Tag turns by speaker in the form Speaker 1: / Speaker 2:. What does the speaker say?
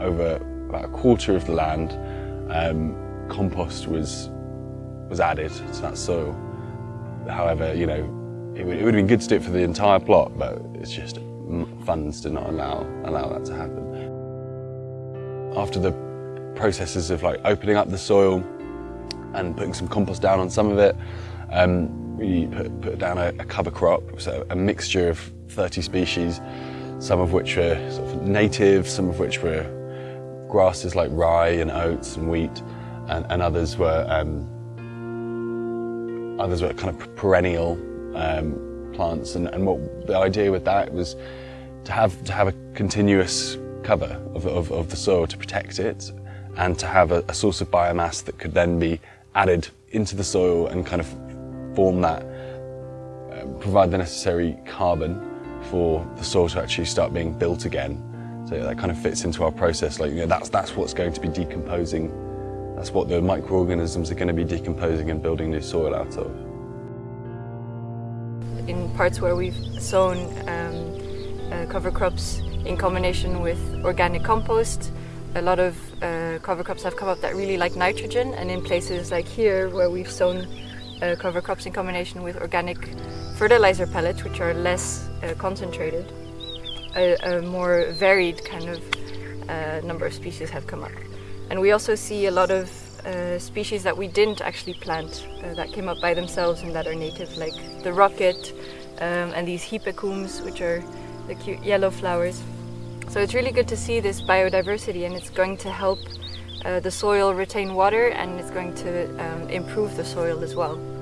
Speaker 1: over about a quarter of the land, um, compost was was added to that soil. However, you know, it would, it would have been good to do it for the entire plot, but it's just funds did not allow allow that to happen. After the processes of like opening up the soil and putting some compost down on some of it, um, we put, put down a, a, cover crop, so a mixture of 30 species, some of which were sort of native, some of which were grasses like rye and oats and wheat, and, and others were um, others were kind of perennial um, plants. And, and, what the idea with that was to have to have a continuous cover of, of, of the soil to protect it, and to have a, a source of biomass that could then be added into the soil and kind of form that, uh, provide the necessary carbon for the soil to actually start being built again. So that kind of fits into our process. Like, you know, that's, that's what's going to be decomposing. That's what the microorganisms are going to be decomposing and building new soil out of.
Speaker 2: In parts where we've sown um, uh, cover crops in combination with organic compost, a lot of uh, cover crops have come up that really like nitrogen and in places like here where we've sown uh, cover crops in combination with organic fertilizer pellets which are less uh, concentrated, a, a, more varied kind of uh, number of species have come up. And we also see a lot of uh, species that we didn't actually plant uh, that came up by themselves and that are native like the rocket um, and these hypecoums which are the cute yellow flowers. So it's really good to see this biodiversity and it's going to help uh, the soil retain water and it's going to um, improve the soil as well.